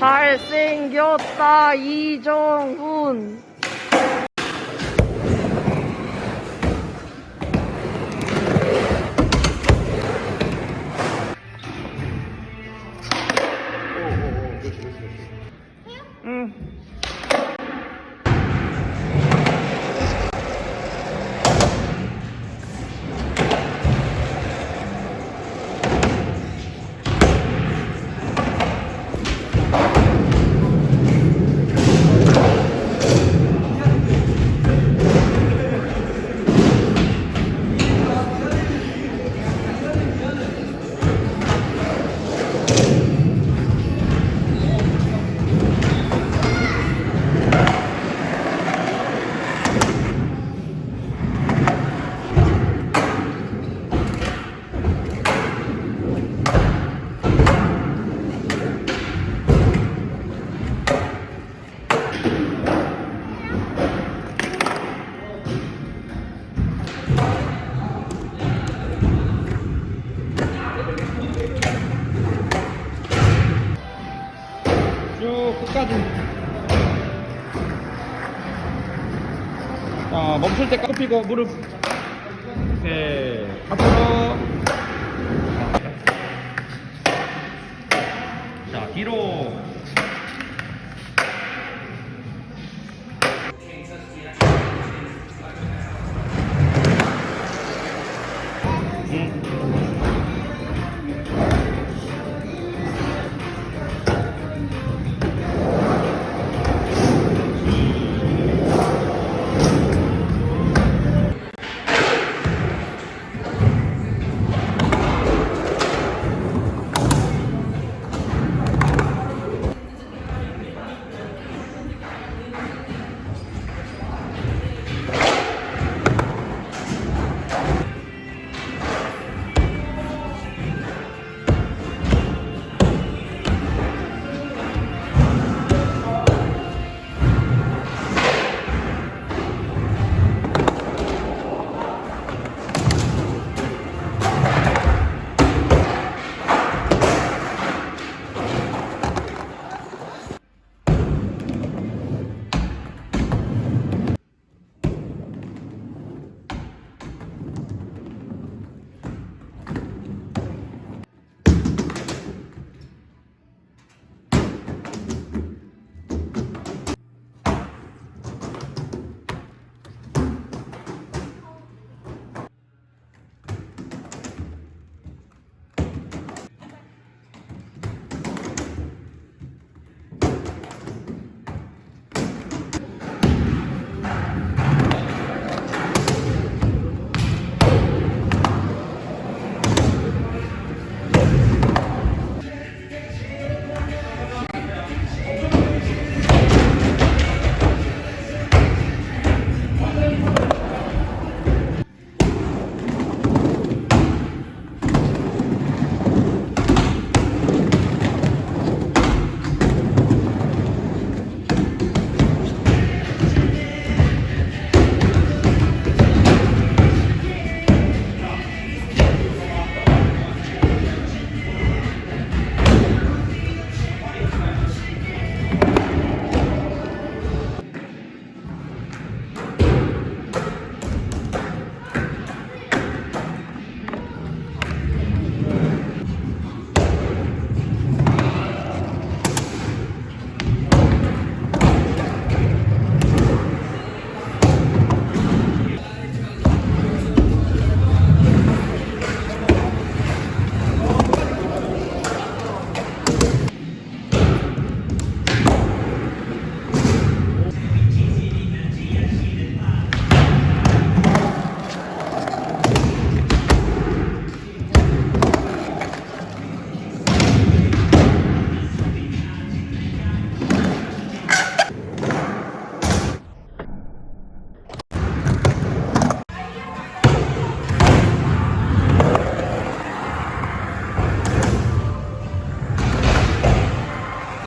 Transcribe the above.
잘생겼다, 이정훈. 끝까지. 자, 멈출 때 꺾이고 무릎. 오케이. 앞으로. 자, 뒤로.